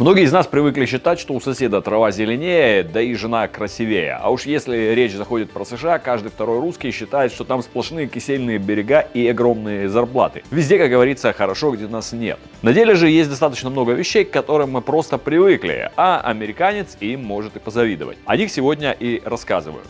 Многие из нас привыкли считать, что у соседа трава зеленее, да и жена красивее. А уж если речь заходит про США, каждый второй русский считает, что там сплошные кисельные берега и огромные зарплаты. Везде, как говорится, хорошо, где нас нет. На деле же есть достаточно много вещей, к которым мы просто привыкли, а американец им может и позавидовать. О них сегодня и рассказываю.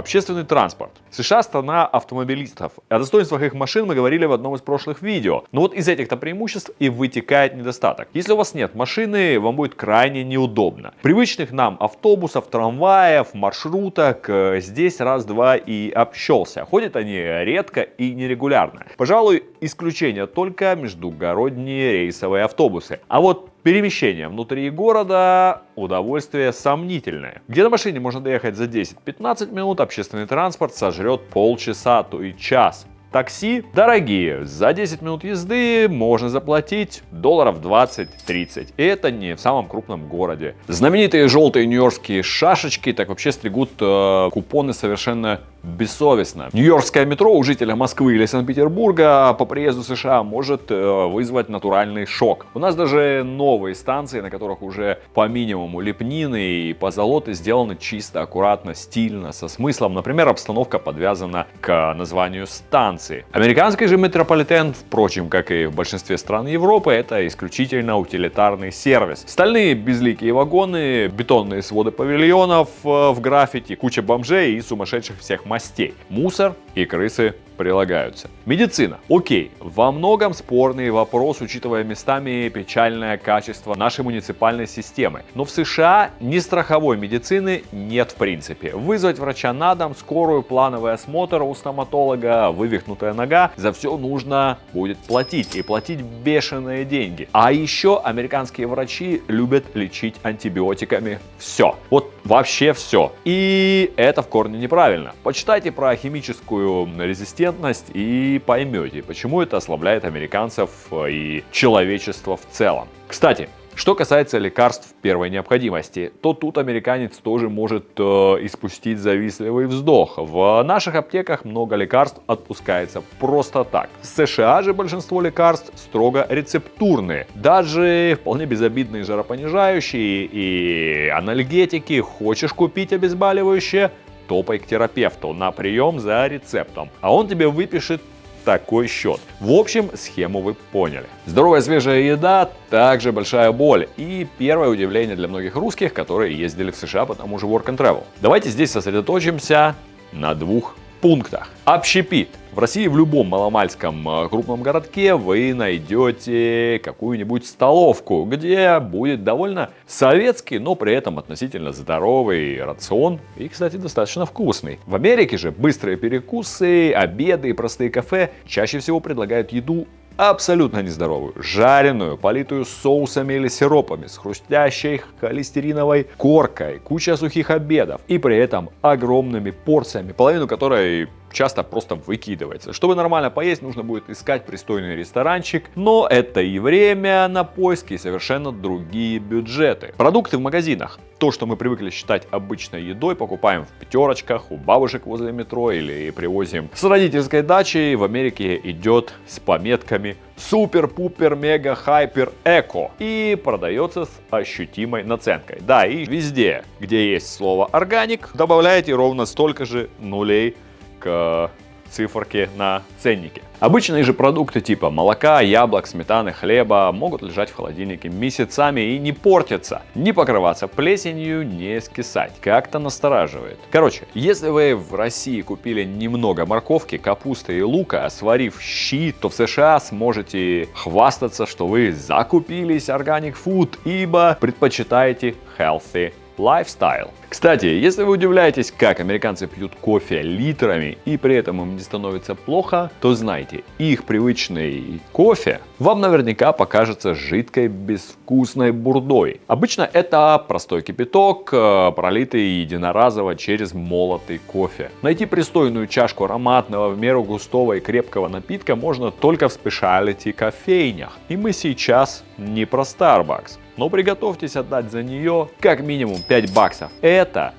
Общественный транспорт. США страна автомобилистов. О достоинствах их машин мы говорили в одном из прошлых видео. Но вот из этих-то преимуществ и вытекает недостаток. Если у вас нет машины, вам будет крайне неудобно. Привычных нам автобусов, трамваев, маршруток э, здесь раз-два и общался. Ходят они редко и нерегулярно. Пожалуй, исключение только междугородние рейсовые автобусы. А вот Перемещение внутри города удовольствие сомнительное. Где на машине можно доехать за 10-15 минут, общественный транспорт сожрет полчаса, то и час. Такси дорогие. За 10 минут езды можно заплатить долларов 20-30. И это не в самом крупном городе. Знаменитые желтые нью-йоркские шашечки так вообще стригут э, купоны совершенно бессовестно. Нью-Йоркское метро у жителя Москвы или Санкт-Петербурга по приезду США может э, вызвать натуральный шок. У нас даже новые станции, на которых уже по минимуму лепнины и позолоты сделаны чисто, аккуратно, стильно, со смыслом. Например, обстановка подвязана к названию станции. Американский же метрополитен, впрочем, как и в большинстве стран Европы, это исключительно утилитарный сервис. Стальные безликие вагоны, бетонные своды павильонов э, в граффити, куча бомжей и сумасшедших всех мастей. Мусор и крысы прилагаются. Медицина. Окей, во многом спорный вопрос, учитывая местами печальное качество нашей муниципальной системы. Но в США ни страховой медицины нет в принципе. Вызвать врача на дом, скорую, плановый осмотр у стоматолога, вывихнутая нога, за все нужно будет платить. И платить бешеные деньги. А еще американские врачи любят лечить антибиотиками все. Вот вообще все. И это в корне неправильно. Почитайте про химическую резистентность компетентность и поймете, почему это ослабляет американцев э, и человечество в целом. Кстати, что касается лекарств первой необходимости, то тут американец тоже может э, испустить завистливый вздох. В наших аптеках много лекарств отпускается просто так. В США же большинство лекарств строго рецептурные. Даже вполне безобидные жаропонижающие и анальгетики. Хочешь купить обезболивающее? Топай к терапевту на прием за рецептом, а он тебе выпишет такой счет. В общем, схему вы поняли. Здоровая свежая еда, также большая боль и первое удивление для многих русских, которые ездили в США по тому же Work and Travel. Давайте здесь сосредоточимся на двух пунктах. Общепит. В России в любом маломальском э, крупном городке вы найдете какую-нибудь столовку, где будет довольно советский, но при этом относительно здоровый рацион и, кстати, достаточно вкусный. В Америке же быстрые перекусы, обеды и простые кафе чаще всего предлагают еду абсолютно нездоровую, жареную, политую соусами или сиропами, с хрустящей холестериновой коркой, куча сухих обедов. И при этом огромными порциями, половину которой часто просто выкидывается. Чтобы нормально поесть, нужно будет искать пристойный ресторанчик, но это и время на поиски, и совершенно другие бюджеты. Продукты в магазинах. То, что мы привыкли считать обычной едой, покупаем в пятерочках, у бабушек возле метро или привозим с родительской дачи, в Америке идет с пометками супер-пупер мега хайпер эко и продается с ощутимой наценкой. Да, и везде, где есть слово органик, добавляете ровно столько же нулей к циферке на ценнике. Обычные же продукты типа молока, яблок, сметаны, хлеба могут лежать в холодильнике месяцами и не портиться, не покрываться плесенью, не скисать. Как-то настораживает. Короче, если вы в России купили немного морковки, капусты и лука, сварив щи, то в США сможете хвастаться, что вы закупились органик food, ибо предпочитаете healthy lifestyle. Кстати, если вы удивляетесь, как американцы пьют кофе литрами и при этом им не становится плохо, то знайте, их привычный кофе вам наверняка покажется жидкой безвкусной бурдой. Обычно это простой кипяток, э, пролитый единоразово через молотый кофе. Найти пристойную чашку ароматного, в меру густого и крепкого напитка можно только в специалити кофейнях. И мы сейчас не про Starbucks но приготовьтесь отдать за нее как минимум 5 баксов.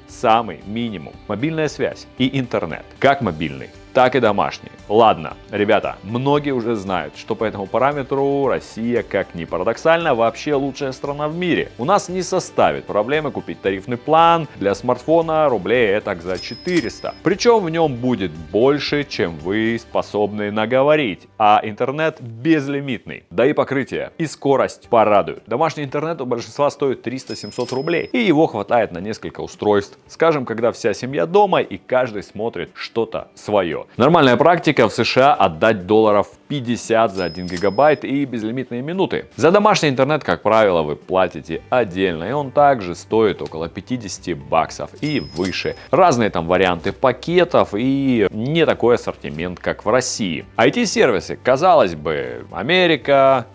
Самый минимум. Мобильная связь и интернет. Как мобильный, так и домашние. Ладно, ребята, многие уже знают, что по этому параметру Россия, как ни парадоксально, вообще лучшая страна в мире. У нас не составит проблемы купить тарифный план для смартфона рублей этак за 400. Причем в нем будет больше, чем вы способны наговорить, а интернет безлимитный. Да и покрытие и скорость порадуют. Домашний интернет у большинства стоит 300-700 рублей, и его хватает на несколько устройств. Скажем, когда вся семья дома и каждый смотрит что-то свое. Нормальная практика в США отдать долларов 50 за 1 гигабайт и безлимитные минуты. За домашний интернет, как правило, вы платите отдельно, и он также стоит около 50 баксов и выше. Разные там варианты пакетов и не такой ассортимент, как в России. IT-сервисы, казалось бы, Америка,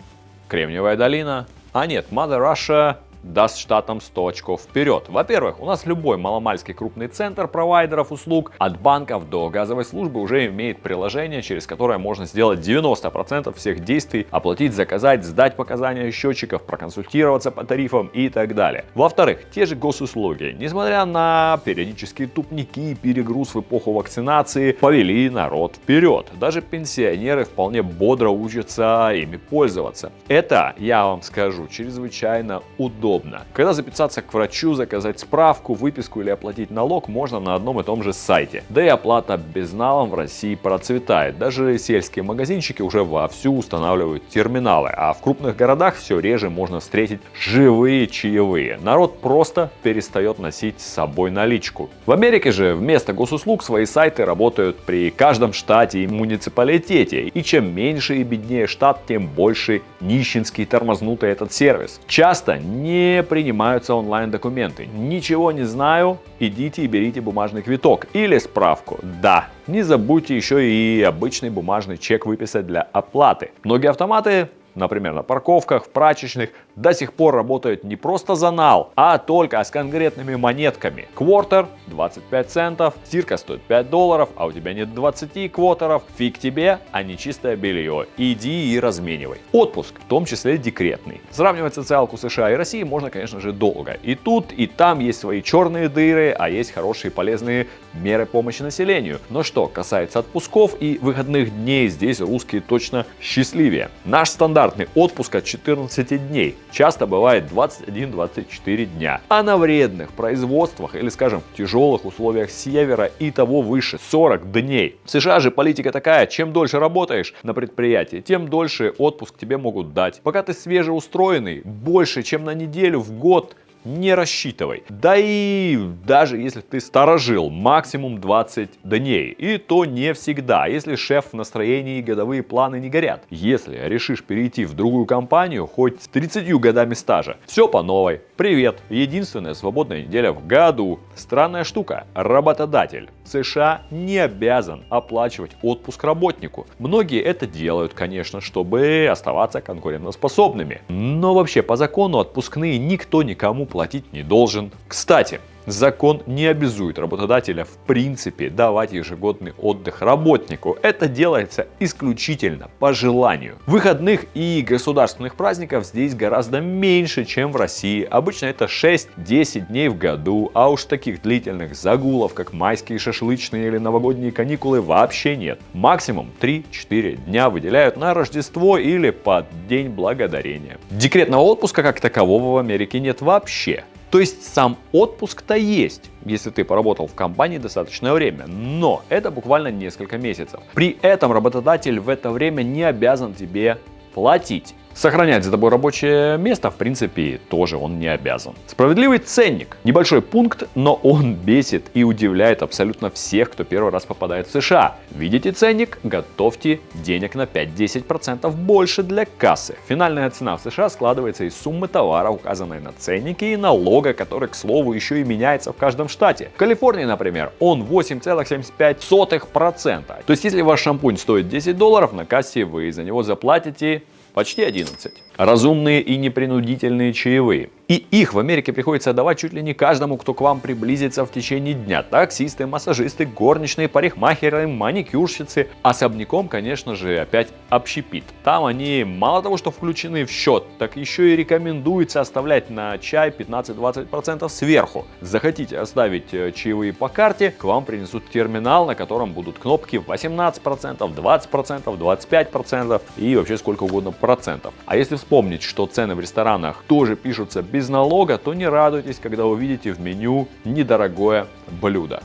Кремниевая долина, а нет, Mother Russia даст штатам 100 очков вперед. Во-первых, у нас любой маломальский крупный центр провайдеров услуг от банков до газовой службы уже имеет приложение, через которое можно сделать 90% всех действий, оплатить, заказать, сдать показания счетчиков, проконсультироваться по тарифам и так далее. Во-вторых, те же госуслуги, несмотря на периодические тупники и перегруз в эпоху вакцинации, повели народ вперед. Даже пенсионеры вполне бодро учатся ими пользоваться. Это, я вам скажу, чрезвычайно удобно удобно. Когда записаться к врачу, заказать справку, выписку или оплатить налог можно на одном и том же сайте. Да и оплата безналом в России процветает. Даже сельские магазинчики уже вовсю устанавливают терминалы, а в крупных городах все реже можно встретить живые чаевые. Народ просто перестает носить с собой наличку. В Америке же вместо госуслуг свои сайты работают при каждом штате и муниципалитете. И чем меньше и беднее штат, тем больше нищенский тормознутый этот сервис. Часто не не принимаются онлайн-документы. Ничего не знаю, идите и берите бумажный квиток или справку. Да, не забудьте еще и обычный бумажный чек выписать для оплаты. Многие автоматы например, на парковках, в прачечных, до сих пор работают не просто за нал, а только с конкретными монетками. Квартер 25 центов, стирка стоит 5 долларов, а у тебя нет 20 квотеров, фиг тебе, а не чистое белье. Иди и разменивай. Отпуск, в том числе декретный. Сравнивать социалку США и России можно, конечно же, долго. И тут, и там есть свои черные дыры, а есть хорошие полезные меры помощи населению. Но что касается отпусков и выходных дней, здесь русские точно счастливее. Наш стандартный отпуск от 14 дней часто бывает 21-24 дня. А на вредных производствах или, скажем, тяжелых условиях севера и того выше 40 дней. В США же политика такая, чем дольше работаешь на предприятии, тем дольше отпуск тебе могут дать. Пока ты свежеустроенный, больше, чем на неделю в год не рассчитывай. Да и даже если ты сторожил, максимум 20 дней. И то не всегда, если шеф в настроении годовые планы не горят. Если решишь перейти в другую компанию, хоть с 30 годами стажа, все по новой. Привет, единственная свободная неделя в году. Странная штука, работодатель США не обязан оплачивать отпуск работнику. Многие это делают, конечно, чтобы оставаться конкурентоспособными. Но вообще по закону отпускные никто никому не должен. Кстати, Закон не обязует работодателя в принципе давать ежегодный отдых работнику. Это делается исключительно по желанию. Выходных и государственных праздников здесь гораздо меньше, чем в России. Обычно это 6-10 дней в году, а уж таких длительных загулов, как майские шашлычные или новогодние каникулы вообще нет. Максимум 3-4 дня выделяют на Рождество или под День Благодарения. Декретного отпуска как такового в Америке нет вообще. То есть сам отпуск-то есть, если ты поработал в компании достаточное время, но это буквально несколько месяцев. При этом работодатель в это время не обязан тебе платить. Сохранять за тобой рабочее место, в принципе, тоже он не обязан. Справедливый ценник. Небольшой пункт, но он бесит и удивляет абсолютно всех, кто первый раз попадает в США. Видите ценник? Готовьте денег на 5-10% больше для кассы. Финальная цена в США складывается из суммы товара, указанной на ценнике, и налога, который, к слову, еще и меняется в каждом штате. В Калифорнии, например, он 8,75%. То есть, если ваш шампунь стоит 10 долларов, на кассе вы за него заплатите почти 11. Разумные и непринудительные чаевые. И их в Америке приходится отдавать чуть ли не каждому, кто к вам приблизится в течение дня. Таксисты, массажисты, горничные, парикмахеры, маникюрщицы. Особняком, конечно же, опять общепит. Там они мало того, что включены в счет, так еще и рекомендуется оставлять на чай 15-20% сверху. Захотите оставить э, чаевые по карте, к вам принесут терминал, на котором будут кнопки 18%, 20%, 25% и вообще сколько угодно процентов. А если вспомнить, что цены в ресторанах тоже пишутся без налога, то не радуйтесь, когда увидите в меню недорогое блюдо.